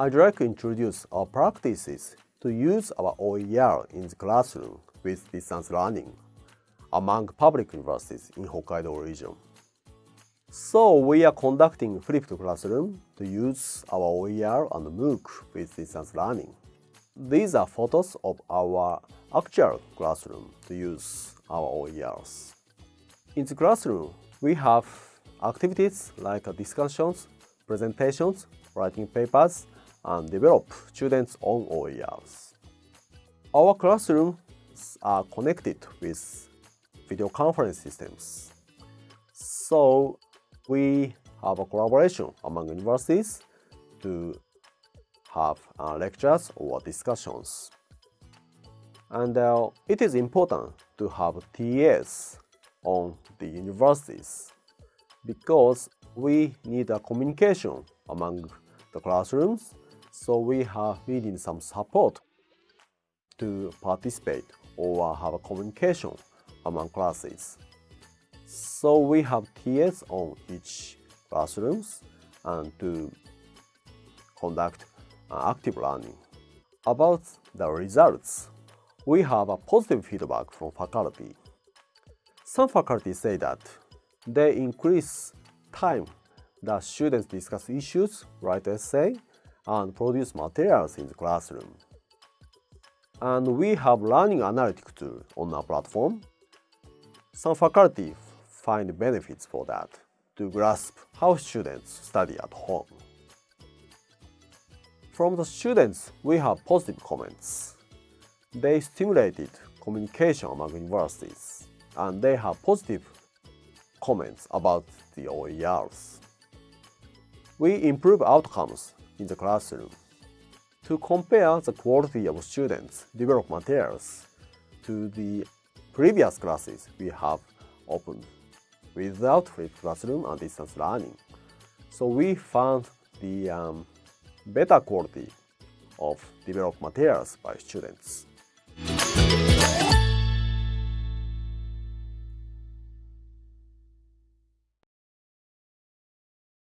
I'd like to introduce our practices to use our OER in the classroom with distance learning among public universities in Hokkaido region. So we are conducting flipped classroom to use our OER and MOOC with distance learning. These are photos of our actual classroom to use our OERs. In the classroom, we have activities like discussions, presentations, writing papers, and develop students' own OERs. Our classrooms are connected with video conference systems. So we have a collaboration among universities to have uh, lectures or discussions. And uh, it is important to have TAs on the universities because we need a communication among the classrooms, so we have we need some support to participate or have a communication among classes. So we have TAs on each classrooms and to conduct uh, active learning. About the results, we have a positive feedback from faculty. Some faculty say that they increase time that students discuss issues, write essay, and produce materials in the classroom. And we have learning analytic tool on our platform. Some faculty find benefits for that to grasp how students study at home. From the students, we have positive comments. They stimulated communication among universities, and they have positive comments about the OERs. We improve outcomes in the classroom. To compare the quality of students' developed materials to the previous classes we have opened without flipped classroom and distance learning. So we found the um, better quality of developed materials by students.